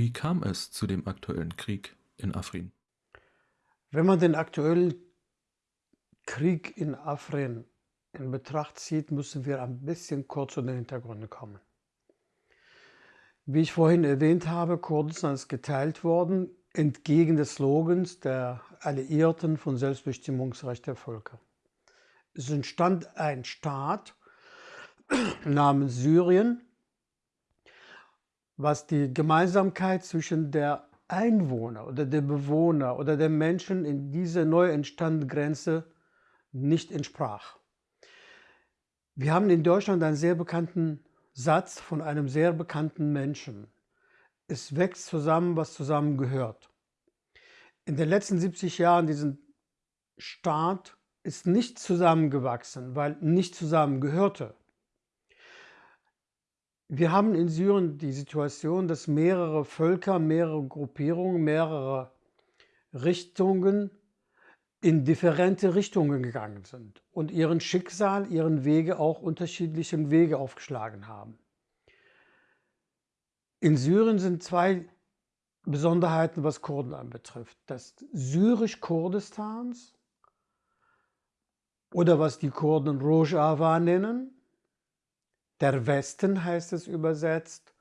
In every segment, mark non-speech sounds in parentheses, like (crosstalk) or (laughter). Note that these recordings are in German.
Wie kam es zu dem aktuellen Krieg in Afrin? Wenn man den aktuellen Krieg in Afrin in Betracht zieht, müssen wir ein bisschen kurz zu den Hintergründen kommen. Wie ich vorhin erwähnt habe, Kurdistan ist geteilt worden, entgegen des Slogans der Alliierten von Selbstbestimmungsrecht der Völker. Es entstand ein Staat (clears throat) namens Syrien, was die Gemeinsamkeit zwischen der Einwohner oder der Bewohner oder der Menschen in dieser neu entstandenen Grenze nicht entsprach. Wir haben in Deutschland einen sehr bekannten Satz von einem sehr bekannten Menschen. Es wächst zusammen, was zusammengehört. In den letzten 70 Jahren diesen Staat ist nicht zusammengewachsen, weil nicht zusammengehörte. Wir haben in Syrien die Situation, dass mehrere Völker, mehrere Gruppierungen, mehrere Richtungen in differente Richtungen gegangen sind und ihren Schicksal, ihren Wege auch unterschiedlichen Wege aufgeschlagen haben. In Syrien sind zwei Besonderheiten, was Kurden anbetrifft. Das Syrisch-Kurdistans oder was die Kurden Rojava nennen, der Westen heißt es übersetzt,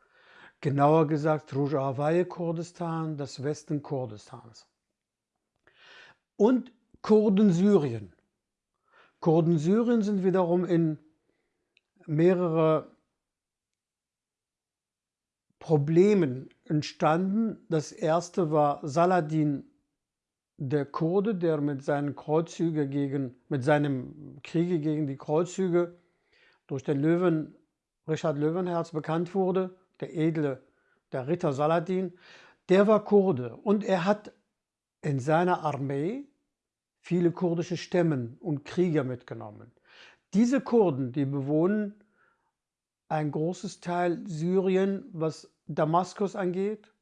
genauer gesagt Rojavaye Kurdistan, das Westen Kurdistans. Und Kurden Syrien. Kurden Syrien sind wiederum in mehrere Problemen entstanden. Das erste war Saladin der Kurde, der mit seinen Kreuzzüge gegen, mit seinem Kriege gegen die Kreuzzüge durch den Löwen, Richard Löwenherz bekannt wurde, der edle, der Ritter Saladin, der war Kurde und er hat in seiner Armee viele kurdische Stämmen und Krieger mitgenommen. Diese Kurden, die bewohnen ein großes Teil Syrien, was Damaskus angeht,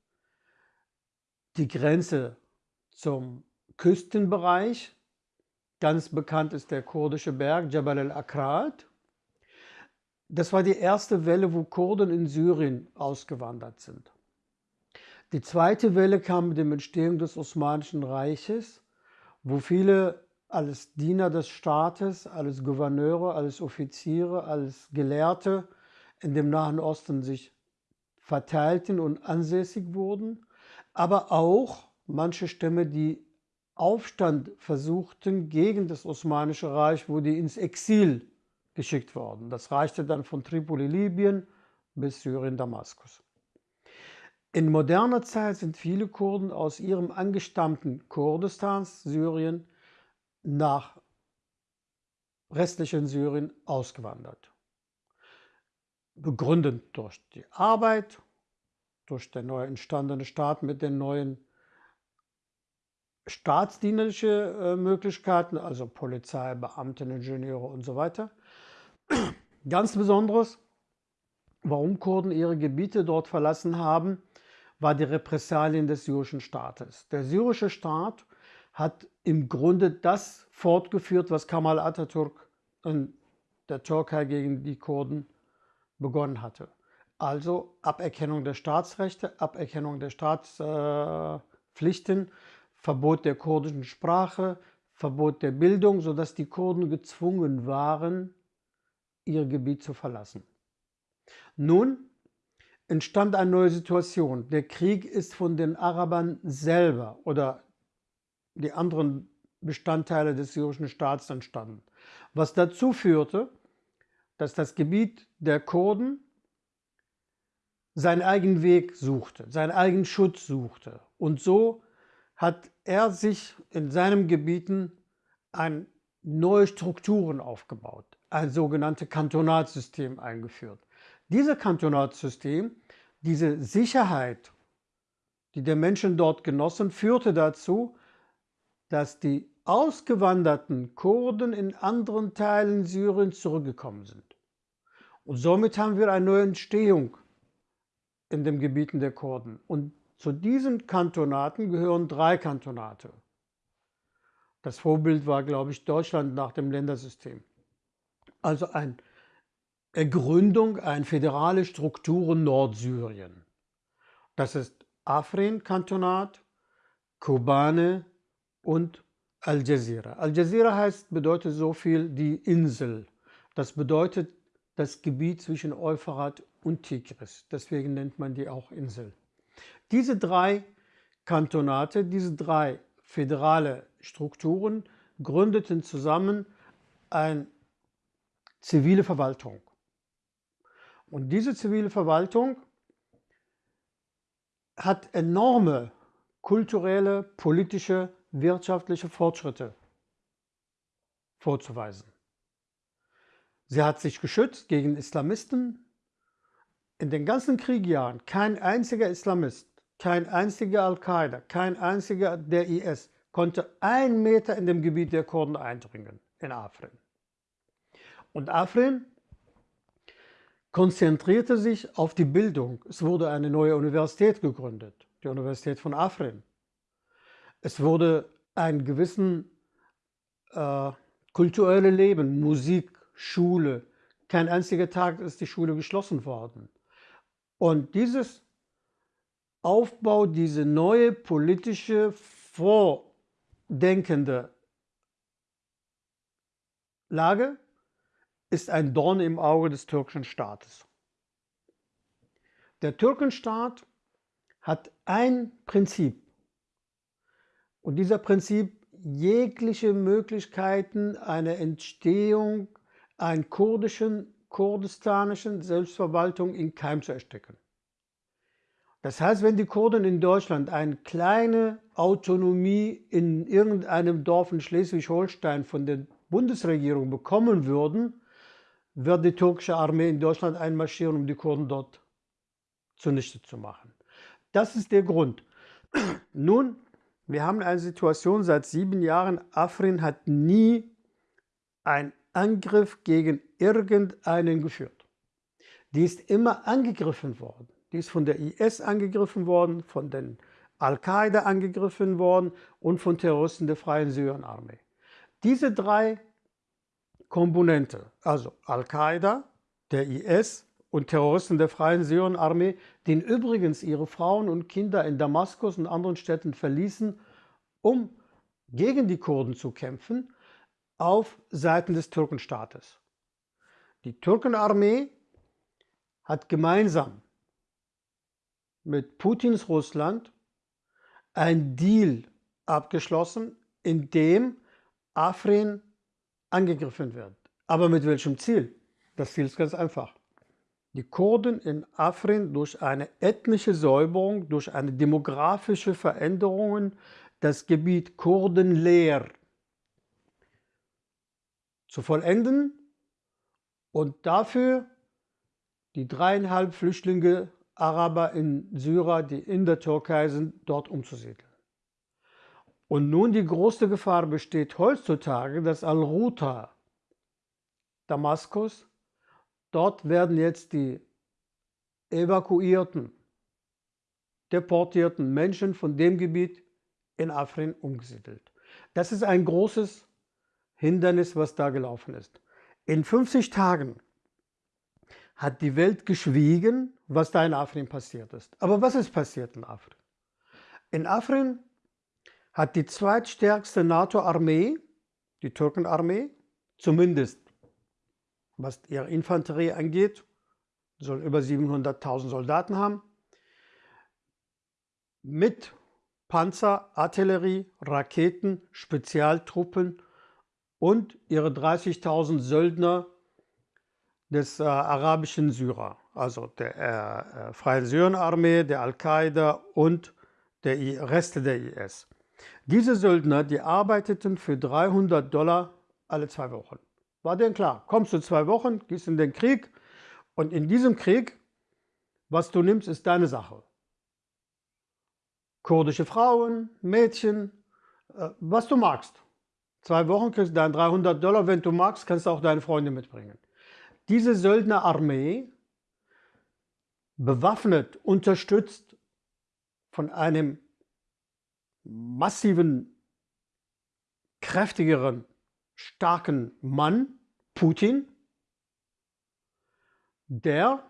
die Grenze zum Küstenbereich. Ganz bekannt ist der kurdische Berg Jabal al-Akrat. Das war die erste Welle, wo Kurden in Syrien ausgewandert sind. Die zweite Welle kam mit dem Entstehung des Osmanischen Reiches wo viele als Diener des Staates, als Gouverneure, als Offiziere, als Gelehrte in dem Nahen Osten sich verteilten und ansässig wurden, aber auch manche Stämme, die Aufstand versuchten gegen das Osmanische Reich, wo die ins Exil geschickt worden. Das reichte dann von Tripoli, Libyen bis Syrien, Damaskus. In moderner Zeit sind viele Kurden aus ihrem angestammten Kurdistans, Syrien, nach restlichen Syrien ausgewandert. Begründet durch die Arbeit, durch den neu entstandenen Staat mit den neuen staatsdienlichen äh, Möglichkeiten, also Polizei, Beamten, Ingenieure und so weiter. Ganz besonderes, warum Kurden ihre Gebiete dort verlassen haben, war die Repressalien des syrischen Staates. Der syrische Staat hat im Grunde das fortgeführt, was Kemal Atatürk in der Türkei gegen die Kurden begonnen hatte. Also Aberkennung der Staatsrechte, Aberkennung der Staatspflichten, Verbot der kurdischen Sprache, Verbot der Bildung, sodass die Kurden gezwungen waren, ihr Gebiet zu verlassen. Nun entstand eine neue Situation. Der Krieg ist von den Arabern selber oder die anderen Bestandteile des syrischen Staats entstanden. Was dazu führte, dass das Gebiet der Kurden seinen eigenen Weg suchte, seinen eigenen Schutz suchte. Und so hat er sich in seinen Gebieten ein neue Strukturen aufgebaut, ein sogenanntes Kantonatsystem eingeführt. Dieses Kantonatssystem, diese Sicherheit, die der Menschen dort genossen, führte dazu, dass die ausgewanderten Kurden in anderen Teilen Syriens zurückgekommen sind. Und somit haben wir eine neue Entstehung in den Gebieten der Kurden. Und zu diesen Kantonaten gehören drei Kantonate. Das Vorbild war, glaube ich, Deutschland nach dem Ländersystem. Also ein Gründung einer föderalen Struktur in Nordsyrien. Das ist Afrin-Kantonat, Kobane und Al Jazeera. Al Jazeera heißt, bedeutet so viel die Insel. Das bedeutet das Gebiet zwischen Euphrat und Tigris. Deswegen nennt man die auch Insel. Diese drei Kantonate, diese drei föderale Strukturen gründeten zusammen eine zivile Verwaltung. Und diese zivile Verwaltung hat enorme kulturelle, politische, wirtschaftliche Fortschritte vorzuweisen. Sie hat sich geschützt gegen Islamisten. In den ganzen Kriegjahren kein einziger Islamist, kein einziger Al-Qaida, kein einziger der IS konnte ein Meter in dem Gebiet der Kurden eindringen, in Afrin. Und Afrin konzentrierte sich auf die Bildung. Es wurde eine neue Universität gegründet, die Universität von Afrin. Es wurde ein gewissen äh, kulturelles Leben, Musik, Schule. Kein einziger Tag ist die Schule geschlossen worden. Und dieses Aufbau, diese neue politische, vordenkende Lage ist ein Dorn im Auge des türkischen Staates. Der Türkenstaat hat ein Prinzip. Und dieser Prinzip jegliche Möglichkeiten einer Entstehung einer kurdischen, kurdistanischen Selbstverwaltung in Keim zu ersticken. Das heißt, wenn die Kurden in Deutschland eine kleine Autonomie in irgendeinem Dorf in Schleswig-Holstein von der Bundesregierung bekommen würden, wird die türkische Armee in Deutschland einmarschieren, um die Kurden dort zunichte zu machen. Das ist der Grund. (clears throat) Nun, wir haben eine Situation seit sieben Jahren, Afrin hat nie einen Angriff gegen irgendeinen geführt. Die ist immer angegriffen worden. Die ist von der IS angegriffen worden, von den Al-Qaida angegriffen worden und von Terroristen der Freien Syrienarmee. Diese drei Komponente, also Al-Qaida, der IS und Terroristen der Freien Syrienarmee, die übrigens ihre Frauen und Kinder in Damaskus und anderen Städten verließen, um gegen die Kurden zu kämpfen, auf Seiten des Türkenstaates. Die Türkenarmee hat gemeinsam mit Putins Russland ein Deal abgeschlossen, in dem Afrin angegriffen wird. Aber mit welchem Ziel? Das Ziel ist ganz einfach. Die Kurden in Afrin durch eine ethnische Säuberung, durch eine demografische Veränderung das Gebiet kurdenleer zu vollenden und dafür die dreieinhalb Flüchtlinge Araber in Syrer, die in der Türkei sind, dort umzusiedeln. Und nun die große Gefahr besteht heutzutage, dass Al-Ruta, Damaskus, dort werden jetzt die evakuierten, deportierten Menschen von dem Gebiet in Afrin umgesiedelt. Das ist ein großes Hindernis, was da gelaufen ist. In 50 Tagen hat die Welt geschwiegen, was da in Afrin passiert ist. Aber was ist passiert in Afrin? In Afrin hat die zweitstärkste NATO-Armee, die Türkenarmee, zumindest was ihre Infanterie angeht, soll über 700.000 Soldaten haben, mit Panzer, Artillerie, Raketen, Spezialtruppen und ihre 30.000 Söldner des äh, arabischen Syrer, also der äh, äh Freien Syrienarmee, der Al-Qaida und der Reste der IS. Diese Söldner, die arbeiteten für 300 Dollar alle zwei Wochen. War denen klar, kommst du zwei Wochen, gehst in den Krieg und in diesem Krieg, was du nimmst, ist deine Sache. Kurdische Frauen, Mädchen, äh, was du magst. Zwei Wochen kriegst du deine 300 Dollar, wenn du magst, kannst du auch deine Freunde mitbringen. Diese Söldnerarmee, bewaffnet, unterstützt von einem massiven, kräftigeren, starken Mann, Putin, der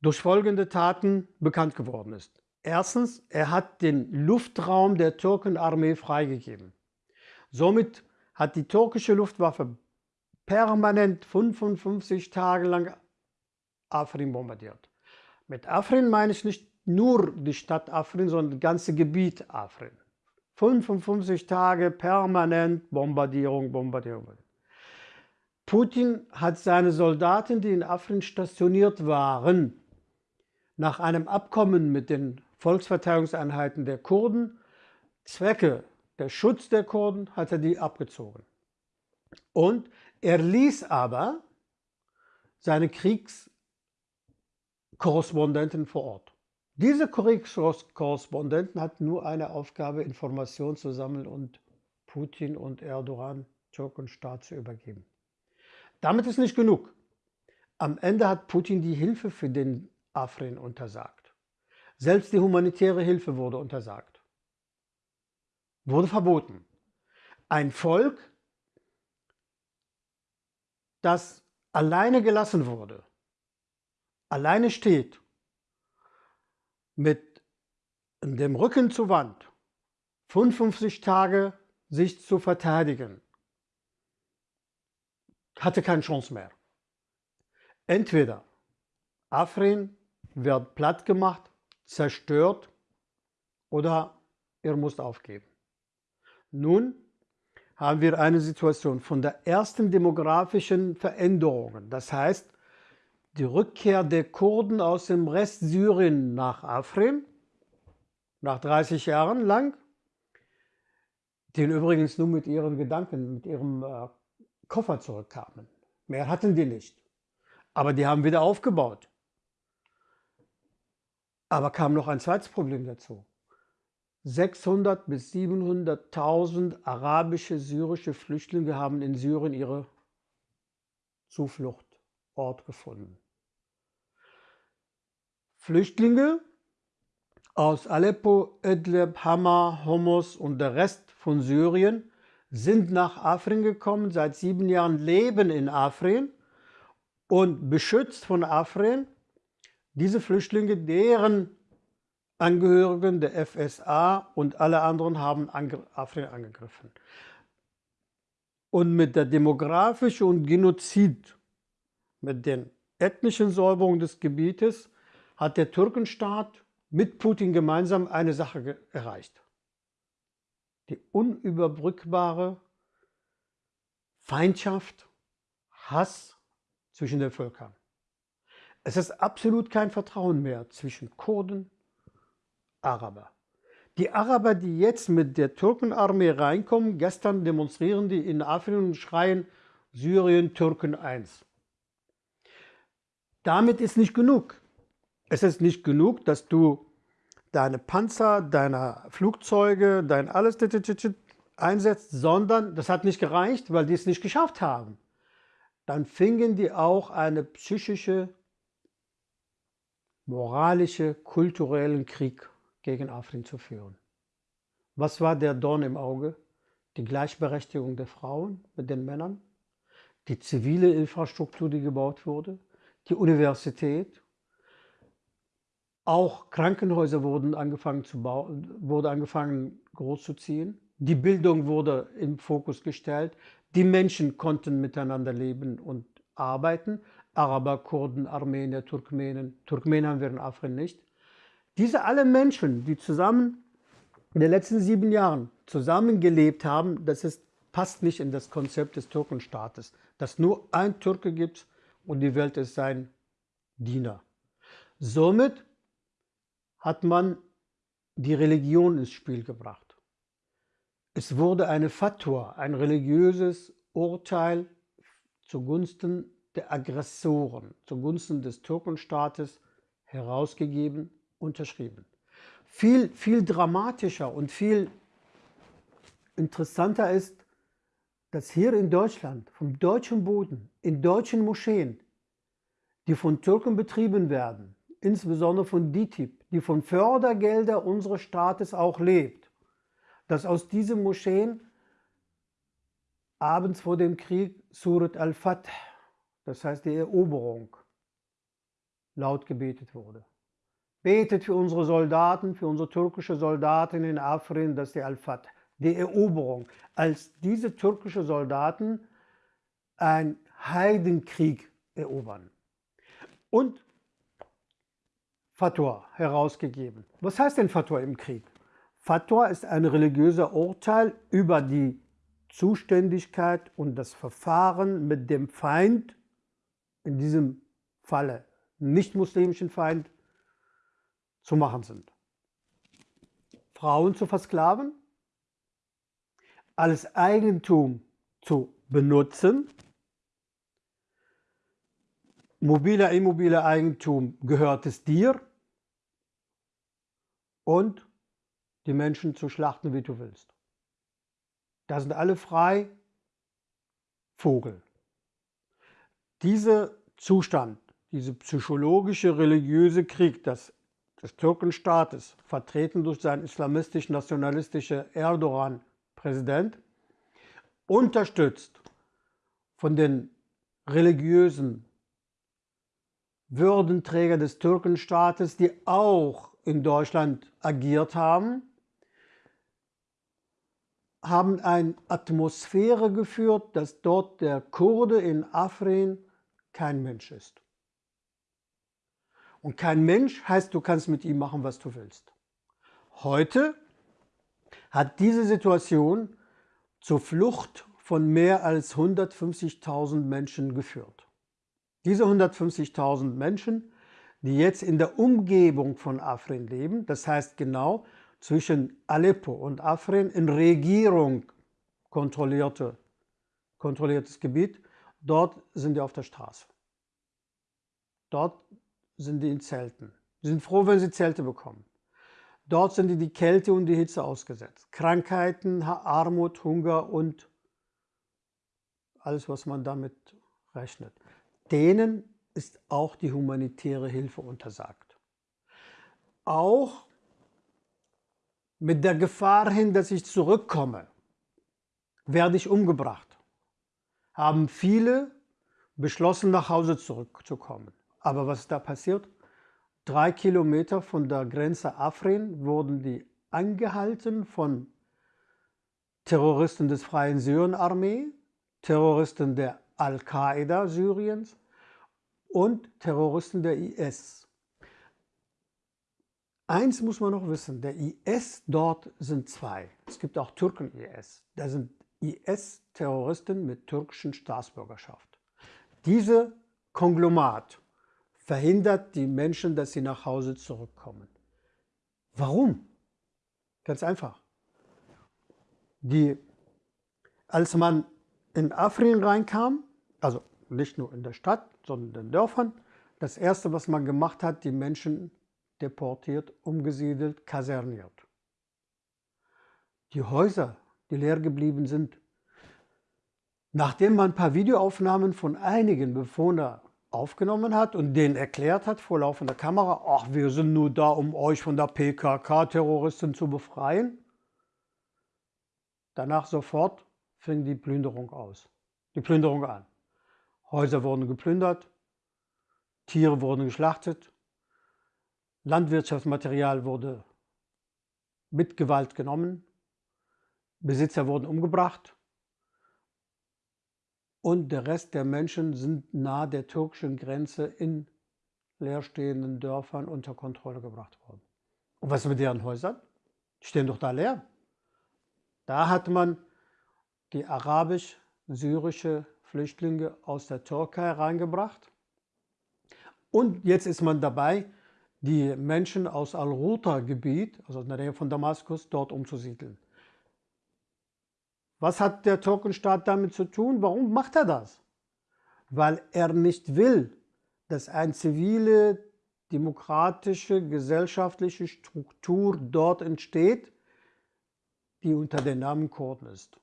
durch folgende Taten bekannt geworden ist. Erstens, er hat den Luftraum der Türkenarmee freigegeben. Somit hat die türkische Luftwaffe permanent 55 Tage lang Afrin bombardiert. Mit Afrin meine ich nicht nur die Stadt Afrin, sondern das ganze Gebiet Afrin. 55 Tage permanent Bombardierung, Bombardierung. Putin hat seine Soldaten, die in Afrin stationiert waren, nach einem Abkommen mit den Volksverteidigungseinheiten der Kurden, Zwecke der Schutz der Kurden, hat er die abgezogen. Und er ließ aber seine Kriegskorrespondenten vor Ort. Diese Kriegskorrespondenten hatten nur eine Aufgabe, Informationen zu sammeln und Putin und Erdogan, Türkenstaat, zu übergeben. Damit ist nicht genug. Am Ende hat Putin die Hilfe für den Afrin untersagt. Selbst die humanitäre Hilfe wurde untersagt. Wurde verboten. Ein Volk, das alleine gelassen wurde, alleine steht, mit dem Rücken zur Wand, 55 Tage sich zu verteidigen, hatte keine Chance mehr. Entweder Afrin wird platt gemacht, zerstört oder er muss aufgeben. Nun haben wir eine Situation von der ersten demografischen Veränderungen. Das heißt, die Rückkehr der Kurden aus dem Rest Syrien nach Afrin, nach 30 Jahren lang, die übrigens nur mit ihren Gedanken, mit ihrem äh, Koffer zurückkamen. Mehr hatten die nicht. Aber die haben wieder aufgebaut. Aber kam noch ein zweites Problem dazu. 600 bis 700.000 arabische, syrische Flüchtlinge haben in Syrien ihre Zufluchtort gefunden. Flüchtlinge aus Aleppo, Idlib, Hama, Homs und der Rest von Syrien sind nach Afrin gekommen, seit sieben Jahren leben in Afrin und beschützt von Afrin diese Flüchtlinge, deren Angehörigen der FSA und alle anderen haben Afrin angegriffen. Und mit der demografischen und Genozid, mit den ethnischen Säuberungen des Gebietes, hat der Türkenstaat mit Putin gemeinsam eine Sache erreicht. Die unüberbrückbare Feindschaft, Hass zwischen den Völkern. Es ist absolut kein Vertrauen mehr zwischen Kurden, Araber. Die Araber, die jetzt mit der Türkenarmee reinkommen, gestern demonstrieren die in Afrika und schreien Syrien Türken 1. Damit ist nicht genug. Es ist nicht genug, dass du deine Panzer, deine Flugzeuge, dein alles einsetzt, sondern das hat nicht gereicht, weil die es nicht geschafft haben. Dann fingen die auch einen psychische, moralische, kulturellen Krieg gegen Afrin zu führen. Was war der Dorn im Auge? Die Gleichberechtigung der Frauen mit den Männern, die zivile Infrastruktur, die gebaut wurde, die Universität, auch Krankenhäuser wurden angefangen zu bauen, wurde angefangen groß zu ziehen. Die Bildung wurde im Fokus gestellt. Die Menschen konnten miteinander leben und arbeiten. Araber, Kurden, Armenier, Turkmenen. Turkmenen haben wir in Afrin nicht. Diese alle Menschen, die zusammen in den letzten sieben Jahren zusammengelebt haben, das ist, passt nicht in das Konzept des Türkenstaates, dass nur ein Türke gibt und die Welt ist sein Diener. Somit hat man die Religion ins Spiel gebracht. Es wurde eine Fatwa, ein religiöses Urteil zugunsten der Aggressoren, zugunsten des Türkenstaates herausgegeben unterschrieben. Viel, viel dramatischer und viel interessanter ist, dass hier in Deutschland, vom deutschen Boden, in deutschen Moscheen, die von Türken betrieben werden, insbesondere von DITIB, die von Fördergelder unseres Staates auch lebt, dass aus diesen Moscheen abends vor dem Krieg Surat al-Fath, das heißt die Eroberung, laut gebetet wurde. Betet für unsere Soldaten, für unsere türkische Soldaten in Afrin, dass die Al-Fatah, die Eroberung, als diese türkischen Soldaten einen Heidenkrieg erobern. Und Fatwa herausgegeben. Was heißt denn Fatwa im Krieg? Fatwa ist ein religiöser Urteil über die Zuständigkeit und das Verfahren mit dem Feind, in diesem Falle nicht-muslimischen Feind, zu machen sind. Frauen zu versklaven, als Eigentum zu benutzen, mobiler, immobiler Eigentum gehört es dir und die Menschen zu schlachten, wie du willst. Da sind alle frei, Vogel. Dieser Zustand, dieser psychologische, religiöse Krieg des, des Türkenstaates, vertreten durch seinen islamistisch-nationalistischen Erdogan-Präsident, unterstützt von den religiösen Würdenträger des Türkenstaates, die auch in Deutschland agiert haben, haben eine Atmosphäre geführt, dass dort der Kurde in Afrin kein Mensch ist. Und kein Mensch heißt, du kannst mit ihm machen, was du willst. Heute hat diese Situation zur Flucht von mehr als 150.000 Menschen geführt. Diese 150.000 Menschen, die jetzt in der Umgebung von Afrin leben, das heißt genau zwischen Aleppo und Afrin in Regierung kontrollierte, kontrolliertes Gebiet, dort sind die auf der Straße. Dort sind die in Zelten. Die sind froh, wenn sie Zelte bekommen. Dort sind die die Kälte und die Hitze ausgesetzt. Krankheiten, Armut, Hunger und alles, was man damit rechnet. Denen ist auch die humanitäre Hilfe untersagt. Auch mit der Gefahr hin, dass ich zurückkomme, werde ich umgebracht, haben viele beschlossen, nach Hause zurückzukommen. Aber was ist da passiert? Drei Kilometer von der Grenze Afrin wurden die angehalten von Terroristen des Freien Syrien-Armee, Terroristen der Al-Qaida Syriens und Terroristen der IS. Eins muss man noch wissen, der IS dort sind zwei. Es gibt auch Türken-IS. Da sind IS-Terroristen mit türkischen Staatsbürgerschaft. Diese Konglomat verhindert die Menschen, dass sie nach Hause zurückkommen. Warum? Ganz einfach. Die, als man in Afrin reinkam, also nicht nur in der Stadt, sondern in den Dörfern, das Erste, was man gemacht hat, die Menschen deportiert, umgesiedelt, kaserniert. Die Häuser, die leer geblieben sind, nachdem man ein paar Videoaufnahmen von einigen Bewohnern aufgenommen hat und denen erklärt hat vor laufender Kamera, ach, wir sind nur da, um euch von der PKK-Terroristen zu befreien. Danach sofort fing die Plünderung aus, die Plünderung an. Häuser wurden geplündert, Tiere wurden geschlachtet, Landwirtschaftsmaterial wurde mit Gewalt genommen, Besitzer wurden umgebracht und der Rest der Menschen sind nahe der türkischen Grenze in leerstehenden Dörfern unter Kontrolle gebracht worden. Und was mit deren Häusern? Die stehen doch da leer. Da hat man die arabisch-syrische Flüchtlinge aus der Türkei reingebracht. Und jetzt ist man dabei, die Menschen aus Al-Ruta-Gebiet, also in der Nähe von Damaskus, dort umzusiedeln. Was hat der Türkenstaat damit zu tun? Warum macht er das? Weil er nicht will, dass eine zivile, demokratische, gesellschaftliche Struktur dort entsteht, die unter dem Namen Kurden ist.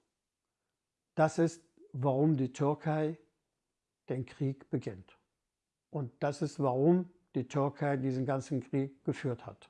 Das ist, warum die Türkei den Krieg beginnt. Und das ist, warum die Türkei diesen ganzen Krieg geführt hat.